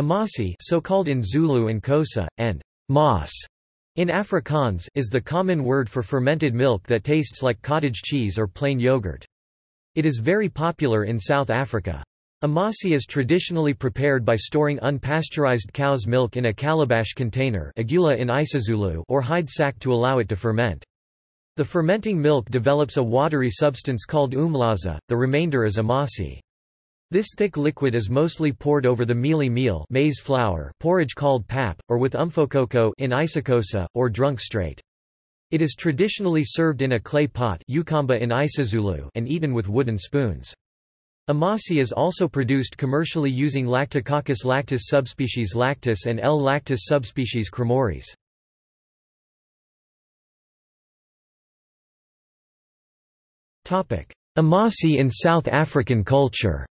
Amasi so called in Zulu and Xhosa, and maas in Afrikaans is the common word for fermented milk that tastes like cottage cheese or plain yogurt. It is very popular in South Africa. Amasi is traditionally prepared by storing unpasteurized cow's milk in a calabash container in isiZulu or hide sack to allow it to ferment. The fermenting milk develops a watery substance called umlaza, the remainder is amasi. This thick liquid is mostly poured over the mealie meal maize flour porridge called pap, or with umphokoqo in isiXhosa, or drunk straight. It is traditionally served in a clay pot in isiZulu and eaten with wooden spoons. Amasi is also produced commercially using Lactococcus lactis subspecies lactis and L. lactis subspecies cremoris. Amasi in South African culture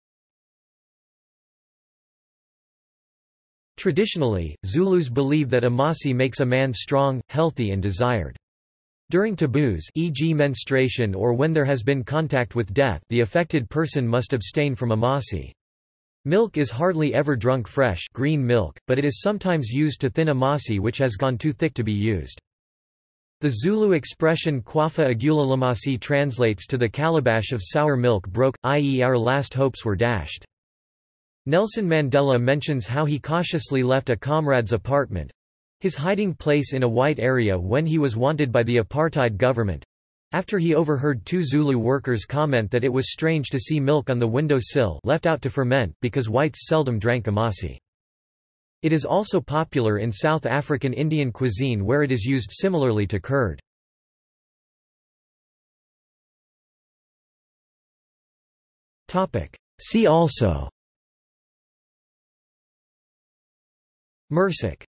Traditionally, Zulus believe that Amasi makes a man strong, healthy and desired. During taboos e.g. menstruation or when there has been contact with death the affected person must abstain from amasi. Milk is hardly ever drunk fresh green milk, but it is sometimes used to thin amasi which has gone too thick to be used. The Zulu expression kwafa agulalamasi translates to the calabash of sour milk broke, i.e. our last hopes were dashed. Nelson Mandela mentions how he cautiously left a comrade's apartment, his hiding place in a white area when he was wanted by the apartheid government after he overheard two Zulu workers comment that it was strange to see milk on the window sill left out to ferment, because whites seldom drank amasi. It is also popular in South African Indian cuisine where it is used similarly to curd. See also Mursik